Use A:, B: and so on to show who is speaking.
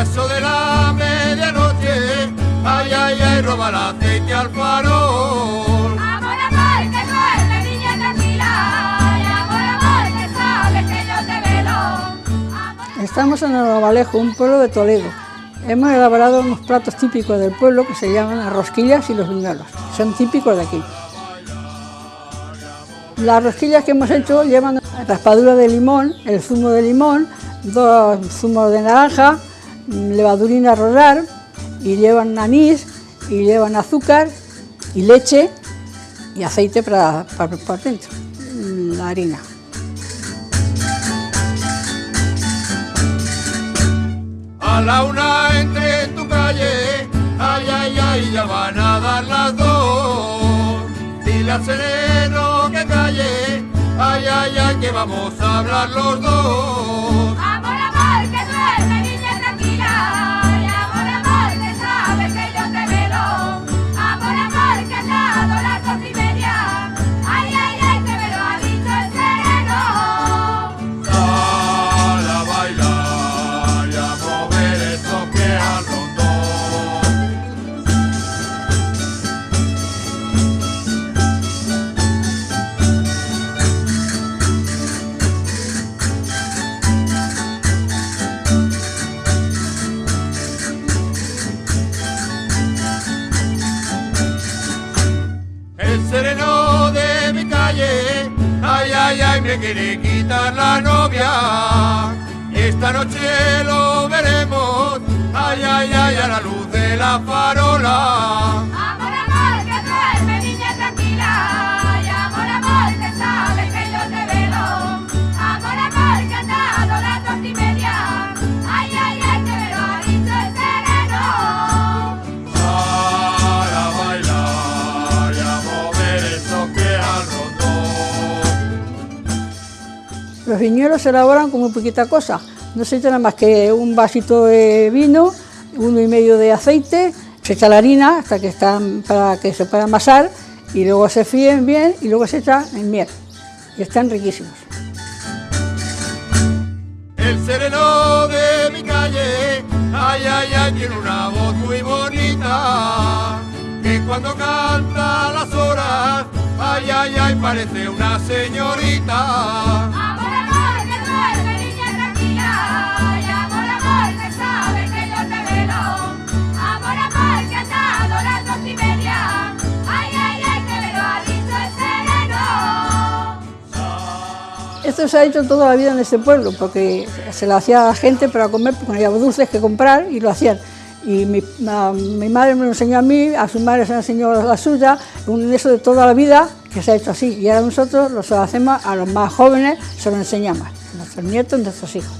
A: a eso de la medianoche, ay, ay, ay, roba el aceite al farol.
B: Amor, amor, que duerme, niña tranquila. Ay, amor, amor, que sabes que yo te velo. Amor,
C: Estamos en Novalejo, un pueblo de Toledo. Hemos elaborado unos platos típicos del pueblo que se llaman las rosquillas y los buñuelos. Son típicos de aquí. Las rosquillas que hemos hecho llevan raspadura de limón, el zumo de limón, dos zumos de naranja, levadurina rodar y llevan anís y llevan azúcar y leche y aceite para, para, dentro, la harina.
A: A la una entre en tu calle, ay, ay, ay, ya van a dar las dos. Dile al sereno que calle, ay, ay, ay, que vamos a hablar los dos.
B: El sereno
A: de mi calle, ay, ay, ay, me quiere quitar la novia. Esta noche lo veremos, ay, ay, ay, a la luz de la farola.
C: Los viñuelos se elaboran con muy poquita cosa. No se echa nada más que un vasito de vino, uno y medio de aceite, se echa la harina hasta que están para que se pueda amasar y luego se fríen bien y luego se echa en miel. Y están riquísimos.
A: El sereno de mi calle, ay, ay, ay, tiene una voz muy bonita, que cuando canta las horas, ay, ay, ay, parece una señorita.
C: Esto se ha hecho toda la vida en este pueblo porque se lo hacía a la gente para comer porque no había dulces que comprar y lo hacían. Y mi, ma- mi madre me lo enseñó a mí, a su madre se enseñó la suya, un eso de toda la vida que se ha hecho así. Y ahora nosotros lo hacemos a los más jóvenes, se lo enseñamos, a nuestros nietos, a nuestros hijos.